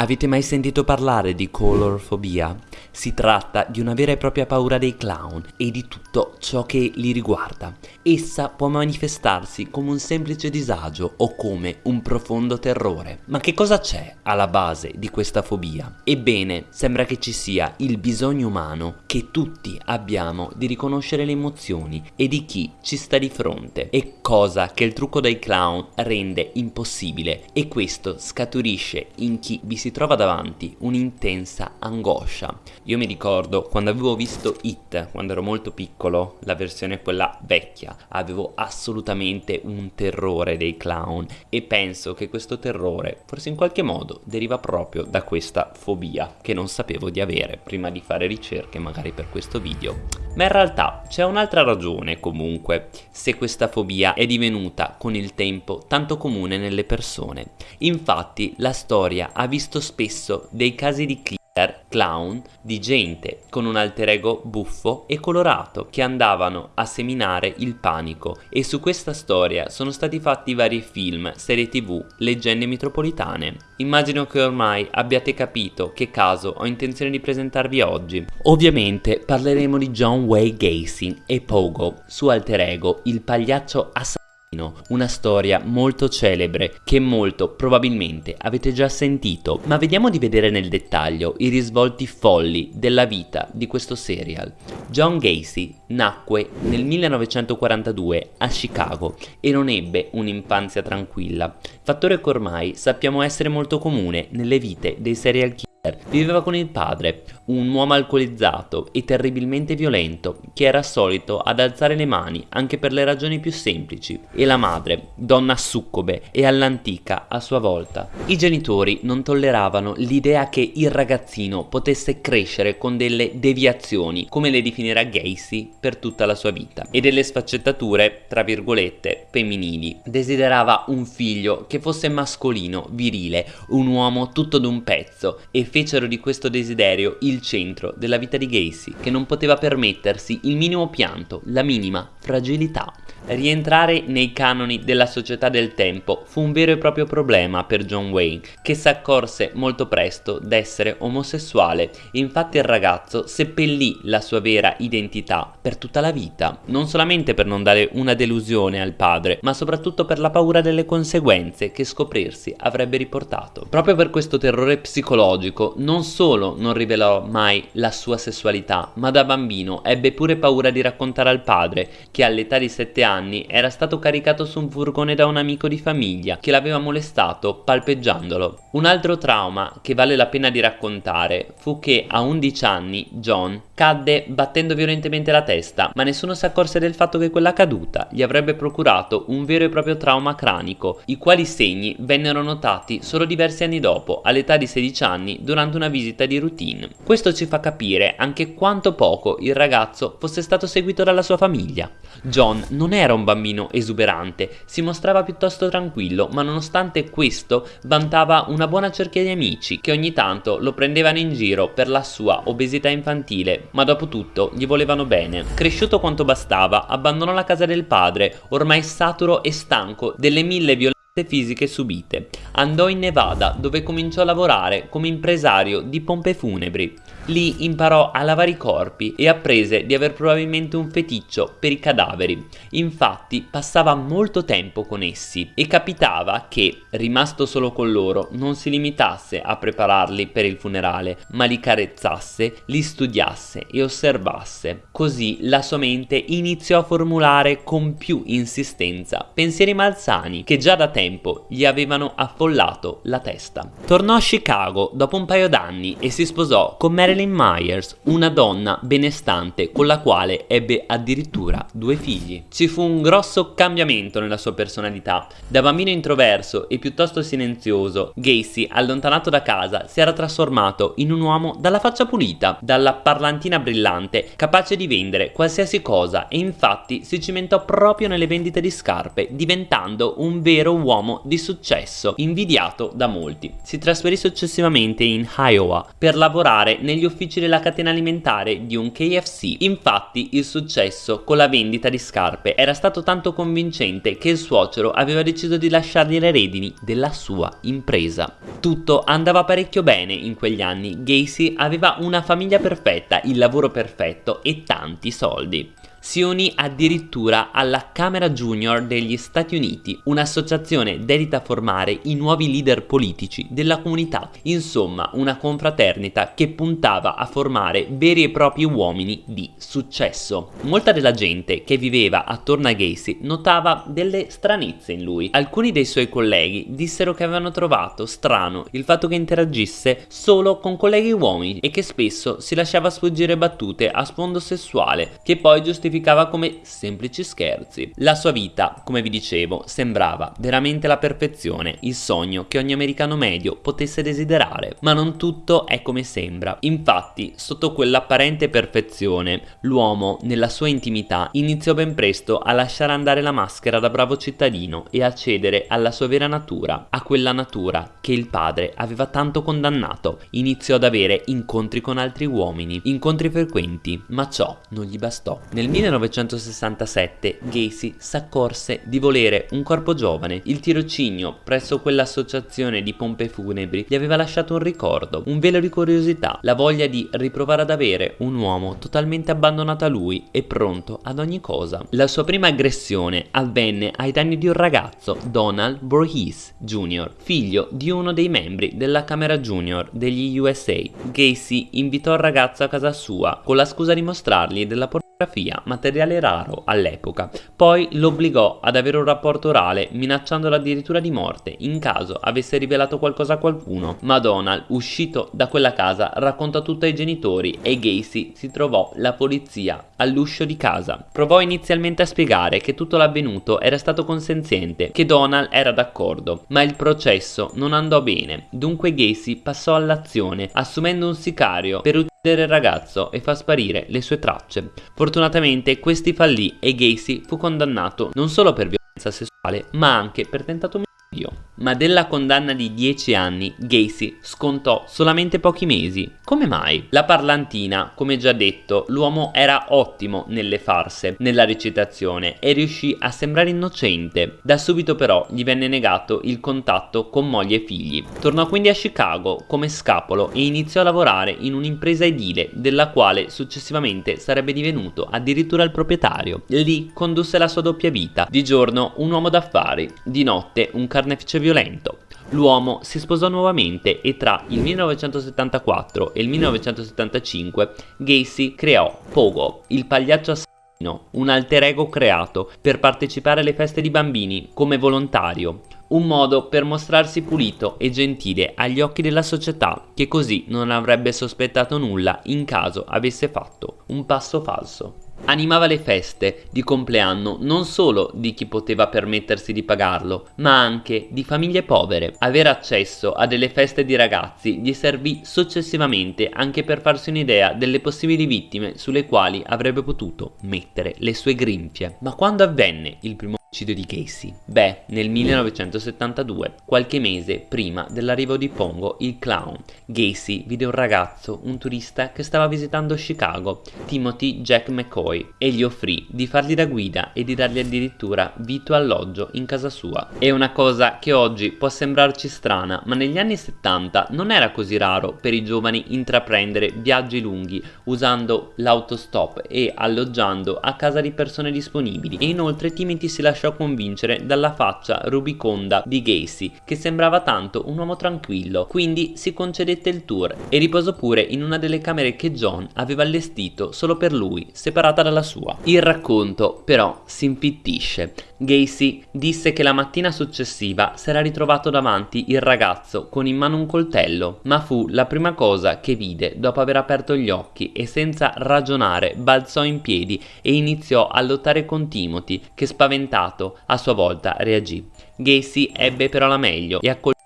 Avete mai sentito parlare di colorfobia? Si tratta di una vera e propria paura dei clown e di tutto ciò che li riguarda. Essa può manifestarsi come un semplice disagio o come un profondo terrore. Ma che cosa c'è alla base di questa fobia? Ebbene, sembra che ci sia il bisogno umano che tutti abbiamo di riconoscere le emozioni e di chi ci sta di fronte. È cosa che il trucco dei clown rende impossibile e questo scaturisce in chi vi si trova davanti un'intensa angoscia. Io mi ricordo quando avevo visto It, quando ero molto piccolo, la versione quella vecchia, avevo assolutamente un terrore dei clown e penso che questo terrore, forse in qualche modo, deriva proprio da questa fobia che non sapevo di avere prima di fare ricerche magari per questo video. Ma in realtà c'è un'altra ragione comunque se questa fobia è divenuta con il tempo tanto comune nelle persone. Infatti la storia ha visto spesso dei casi di killer clown di gente con un alter ego buffo e colorato che andavano a seminare il panico e su questa storia sono stati fatti vari film, serie tv, leggende metropolitane. Immagino che ormai abbiate capito che caso ho intenzione di presentarvi oggi. Ovviamente parleremo di John Wayne Gacy e Pogo, suo alter ego, il pagliaccio assassino una storia molto celebre che molto probabilmente avete già sentito, ma vediamo di vedere nel dettaglio i risvolti folli della vita di questo serial. John Gacy nacque nel 1942 a Chicago e non ebbe un'infanzia tranquilla, fattore che ormai sappiamo essere molto comune nelle vite dei serial killer Viveva con il padre, un uomo alcolizzato e terribilmente violento, che era solito ad alzare le mani anche per le ragioni più semplici, e la madre, donna succube e all'antica a sua volta. I genitori non tolleravano l'idea che il ragazzino potesse crescere con delle deviazioni, come le definirà Gacy, per tutta la sua vita, e delle sfaccettature, tra virgolette, femminili. Desiderava un figlio che fosse mascolino, virile, un uomo tutto d'un pezzo e fecero di questo desiderio il centro della vita di Gacy, che non poteva permettersi il minimo pianto, la minima fragilità. Rientrare nei canoni della società del tempo fu un vero e proprio problema per John Wayne, che si accorse molto presto d'essere omosessuale. Infatti il ragazzo seppellì la sua vera identità per tutta la vita, non solamente per non dare una delusione al padre, ma soprattutto per la paura delle conseguenze che scoprirsi avrebbe riportato. Proprio per questo terrore psicologico, non solo non rivelò mai la sua sessualità, ma da bambino ebbe pure paura di raccontare al padre che all'età di 7 anni anni era stato caricato su un furgone da un amico di famiglia che l'aveva molestato palpeggiandolo. Un altro trauma che vale la pena di raccontare fu che a 11 anni John cadde battendo violentemente la testa, ma nessuno si accorse del fatto che quella caduta gli avrebbe procurato un vero e proprio trauma cranico, i quali segni vennero notati solo diversi anni dopo, all'età di 16 anni, durante una visita di routine. Questo ci fa capire anche quanto poco il ragazzo fosse stato seguito dalla sua famiglia. John non era un bambino esuberante, si mostrava piuttosto tranquillo, ma nonostante questo vantava una buona cerchia di amici che ogni tanto lo prendevano in giro per la sua obesità infantile, ma dopo tutto gli volevano bene. Cresciuto quanto bastava, abbandonò la casa del padre, ormai saturo e stanco delle mille violenze fisiche subite. Andò in Nevada dove cominciò a lavorare come impresario di pompe funebri. Lì imparò a lavare i corpi e apprese di aver probabilmente un feticcio per i cadaveri. Infatti passava molto tempo con essi e capitava che, rimasto solo con loro, non si limitasse a prepararli per il funerale, ma li carezzasse, li studiasse e osservasse. Così la sua mente iniziò a formulare con più insistenza pensieri malsani che già da tempo gli avevano affollato la testa. Tornò a Chicago dopo un paio d'anni e si sposò con Marilyn Marilyn Myers, una donna benestante con la quale ebbe addirittura due figli. Ci fu un grosso cambiamento nella sua personalità. Da bambino introverso e piuttosto silenzioso, Gacy, allontanato da casa, si era trasformato in un uomo dalla faccia pulita, dalla parlantina brillante, capace di vendere qualsiasi cosa e infatti si cimentò proprio nelle vendite di scarpe, diventando un vero uomo di successo, invidiato da molti. Si trasferì successivamente in Iowa per lavorare negli uffici della catena alimentare di un KFC. Infatti il successo con la vendita di scarpe era stato tanto convincente che il suocero aveva deciso di lasciargli le redini della sua impresa. Tutto andava parecchio bene in quegli anni, Gacy aveva una famiglia perfetta, il lavoro perfetto e tanti soldi si addirittura alla Camera Junior degli Stati Uniti, un'associazione dedita a formare i nuovi leader politici della comunità, insomma una confraternita che puntava a formare veri e propri uomini di successo. Molta della gente che viveva attorno a Gacy notava delle stranezze in lui. Alcuni dei suoi colleghi dissero che avevano trovato strano il fatto che interagisse solo con colleghi uomini e che spesso si lasciava sfuggire battute a sfondo sessuale che poi giustificavano giustificava come semplici scherzi. La sua vita, come vi dicevo, sembrava veramente la perfezione, il sogno che ogni americano medio potesse desiderare. Ma non tutto è come sembra. Infatti, sotto quell'apparente perfezione, l'uomo, nella sua intimità, iniziò ben presto a lasciare andare la maschera da bravo cittadino e a cedere alla sua vera natura, a quella natura che il padre aveva tanto condannato. Iniziò ad avere incontri con altri uomini, incontri frequenti, ma ciò non gli bastò. Nel 1967 Gacy s'accorse di volere un corpo giovane. Il tirocinio presso quell'associazione di pompe funebri gli aveva lasciato un ricordo, un velo di curiosità, la voglia di riprovare ad avere un uomo totalmente abbandonato a lui e pronto ad ogni cosa. La sua prima aggressione avvenne ai danni di un ragazzo, Donald Voorhees Jr., figlio di uno dei membri della Camera Junior degli USA. Gacy invitò il ragazzo a casa sua con la scusa di mostrargli della pornografia materiale raro all'epoca. Poi lo obbligò ad avere un rapporto orale, minacciandolo addirittura di morte in caso avesse rivelato qualcosa a qualcuno. Ma Donald, uscito da quella casa, raccontò tutto ai genitori e Gacy si trovò la polizia all'uscio di casa. Provò inizialmente a spiegare che tutto l'avvenuto era stato consenziente, che Donald era d'accordo, ma il processo non andò bene. Dunque Gacy passò all'azione, assumendo un sicario per uccidere il ragazzo e far sparire le sue tracce. Fortunatamente questi fallì e Gacy fu condannato non solo per violenza sessuale, ma anche per tentato ma della condanna di 10 anni Gacy scontò solamente pochi mesi. Come mai? La parlantina, come già detto, l'uomo era ottimo nelle farse, nella recitazione e riuscì a sembrare innocente. Da subito però gli venne negato il contatto con moglie e figli. Tornò quindi a Chicago come scapolo e iniziò a lavorare in un'impresa edile della quale successivamente sarebbe divenuto addirittura il proprietario. Lì condusse la sua doppia vita, di giorno un uomo d'affari, di notte un carnefice violento. L'uomo si sposò nuovamente e tra il 1974 e il 1975 Gacy creò Pogo, il pagliaccio assassino, un alter ego creato per partecipare alle feste di bambini come volontario, un modo per mostrarsi pulito e gentile agli occhi della società che così non avrebbe sospettato nulla in caso avesse fatto un passo falso. Animava le feste di compleanno non solo di chi poteva permettersi di pagarlo, ma anche di famiglie povere. Avere accesso a delle feste di ragazzi gli servì successivamente anche per farsi un'idea delle possibili vittime sulle quali avrebbe potuto mettere le sue grinfie. Ma quando avvenne il primo Omicidio di Casey? Beh, nel 1972, qualche mese prima dell'arrivo di Pongo, il clown, Gacy vide un ragazzo, un turista che stava visitando Chicago, Timothy Jack McCoy, e gli offrì di fargli da guida e di dargli addirittura vitto alloggio in casa sua. È una cosa che oggi può sembrarci strana, ma negli anni 70 non era così raro per i giovani intraprendere viaggi lunghi usando l'autostop e alloggiando a casa di persone disponibili e inoltre Timothy si lasciò lasciò convincere dalla faccia rubiconda di Gacy, che sembrava tanto un uomo tranquillo, quindi si concedette il tour e riposò pure in una delle camere che John aveva allestito solo per lui, separata dalla sua. Il racconto però si infittisce. Gacy disse che la mattina successiva si era ritrovato davanti il ragazzo con in mano un coltello, ma fu la prima cosa che vide dopo aver aperto gli occhi e senza ragionare balzò in piedi e iniziò a lottare con Timothy che spaventato a sua volta reagì. Gacy ebbe però la meglio e accolse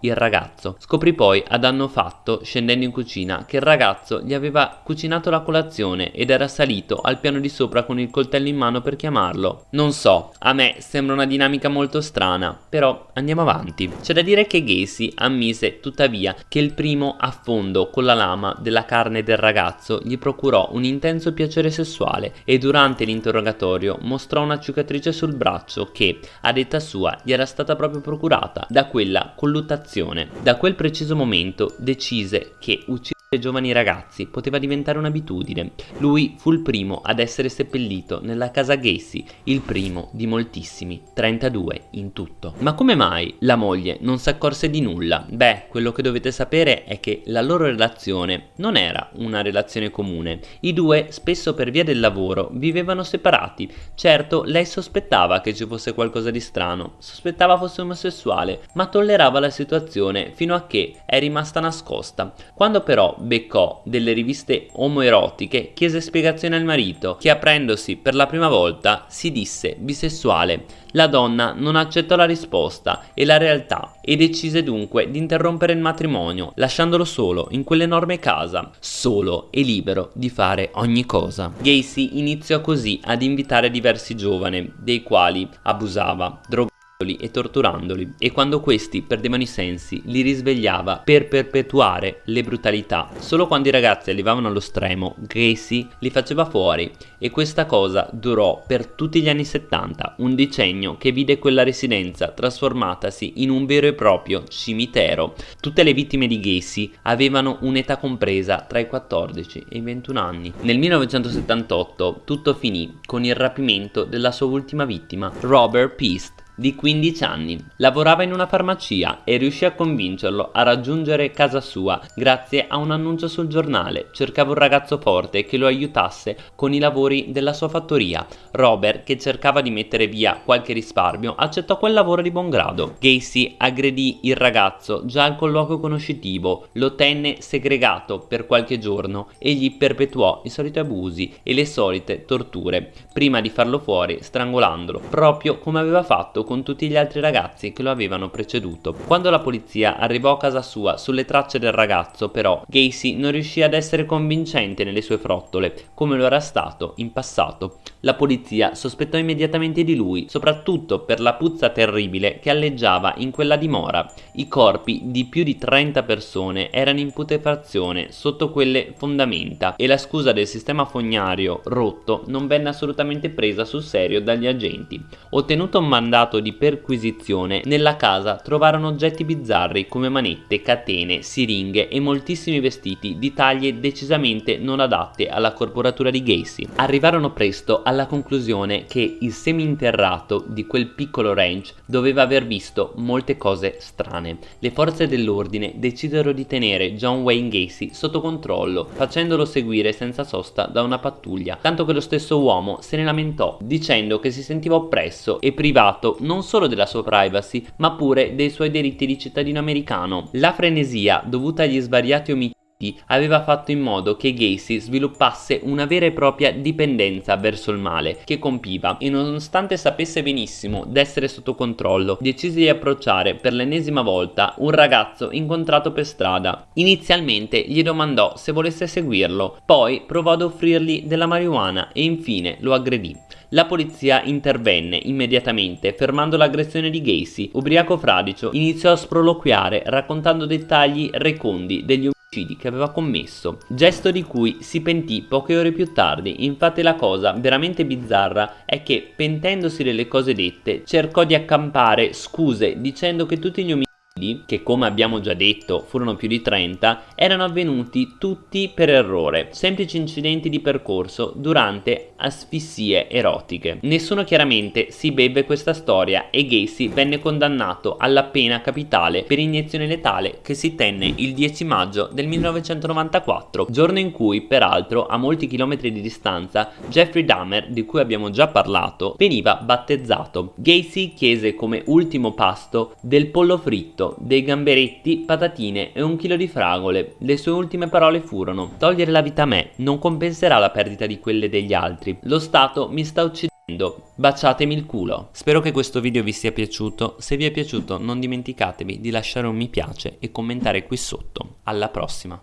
il ragazzo. Scoprì poi ad anno fatto, scendendo in cucina, che il ragazzo gli aveva cucinato la colazione ed era salito al piano di sopra con il coltello in mano per chiamarlo. Non so, a me sembra una dinamica molto strana, però andiamo avanti. C'è da dire che Gacy ammise tuttavia che il primo affondo con la lama della carne del ragazzo gli procurò un intenso piacere sessuale e durante l'interrogatorio mostrò una cicatrice sul braccio che, a detta sua, gli era stata proprio procurata da quella colluttazione. Da quel preciso momento decise che uccidere giovani ragazzi poteva diventare un'abitudine. Lui fu il primo ad essere seppellito nella casa Gacy, il primo di moltissimi, 32 in tutto. Ma come mai la moglie non si accorse di nulla? Beh, quello che dovete sapere è che la loro relazione non era una relazione comune. I due, spesso per via del lavoro, vivevano separati. Certo, lei sospettava che ci fosse qualcosa di strano, sospettava fosse omosessuale, ma tollerava la situazione fino a che è rimasta nascosta. Quando però beccò delle riviste omoerotiche, chiese spiegazione al marito, che aprendosi per la prima volta si disse bisessuale. La donna non accettò la risposta e la realtà e decise dunque di interrompere il matrimonio, lasciandolo solo in quell'enorme casa, solo e libero di fare ogni cosa. Gacy iniziò così ad invitare diversi giovani, dei quali abusava, drogava e torturandoli e quando questi perdevano i sensi li risvegliava per perpetuare le brutalità. Solo quando i ragazzi arrivavano allo stremo Gracie li faceva fuori e questa cosa durò per tutti gli anni 70, un decennio che vide quella residenza trasformatasi in un vero e proprio cimitero. Tutte le vittime di Gacy avevano un'età compresa tra i 14 e i 21 anni. Nel 1978 tutto finì con il rapimento della sua ultima vittima, Robert Peast, di 15 anni. Lavorava in una farmacia e riuscì a convincerlo a raggiungere casa sua grazie a un annuncio sul giornale. Cercava un ragazzo forte che lo aiutasse con i lavori della sua fattoria. Robert, che cercava di mettere via qualche risparmio, accettò quel lavoro di buon grado. Gacy aggredì il ragazzo già al colloquio conoscitivo, lo tenne segregato per qualche giorno e gli perpetuò i soliti abusi e le solite torture, prima di farlo fuori strangolandolo, proprio come aveva fatto con tutti gli altri ragazzi che lo avevano preceduto. Quando la polizia arrivò a casa sua sulle tracce del ragazzo, però, Gacy non riuscì ad essere convincente nelle sue frottole, come lo era stato in passato. La polizia sospettò immediatamente di lui, soprattutto per la puzza terribile che alleggiava in quella dimora. I corpi di più di 30 persone erano in putrefazione sotto quelle fondamenta e la scusa del sistema fognario rotto non venne assolutamente presa sul serio dagli agenti. Ottenuto un mandato di perquisizione, nella casa trovarono oggetti bizzarri come manette, catene, siringhe e moltissimi vestiti di taglie decisamente non adatte alla corporatura di Gacy. Arrivarono presto alla conclusione che il seminterrato di quel piccolo ranch doveva aver visto molte cose strane. Le forze dell'ordine decisero di tenere John Wayne Gacy sotto controllo, facendolo seguire senza sosta da una pattuglia, tanto che lo stesso uomo se ne lamentò, dicendo che si sentiva oppresso e privato non solo della sua privacy, ma pure dei suoi diritti di cittadino americano. La frenesia dovuta agli svariati omicidi aveva fatto in modo che Gacy sviluppasse una vera e propria dipendenza verso il male che compiva e nonostante sapesse benissimo d'essere sotto controllo decise di approcciare per l'ennesima volta un ragazzo incontrato per strada. Inizialmente gli domandò se volesse seguirlo, poi provò ad offrirgli della marijuana e infine lo aggredì. La polizia intervenne immediatamente fermando l'aggressione di Gacy. Ubriaco fradicio iniziò a sproloquiare raccontando dettagli recondi degli che aveva commesso, gesto di cui si pentì poche ore più tardi, infatti la cosa veramente bizzarra è che pentendosi delle cose dette cercò di accampare scuse dicendo che tutti gli omicidi che come abbiamo già detto furono più di 30, erano avvenuti tutti per errore, semplici incidenti di percorso durante asfissie erotiche. Nessuno chiaramente si beve questa storia e Gacy venne condannato alla pena capitale per iniezione letale che si tenne il 10 maggio del 1994, giorno in cui peraltro a molti chilometri di distanza Jeffrey Dahmer, di cui abbiamo già parlato, veniva battezzato. Gacy chiese come ultimo pasto del pollo fritto dei gamberetti, patatine e un chilo di fragole. Le sue ultime parole furono Togliere la vita a me non compenserà la perdita di quelle degli altri. Lo Stato mi sta uccidendo Baciatemi il culo. Spero che questo video vi sia piaciuto. Se vi è piaciuto non dimenticatevi di lasciare un mi piace e commentare qui sotto. Alla prossima.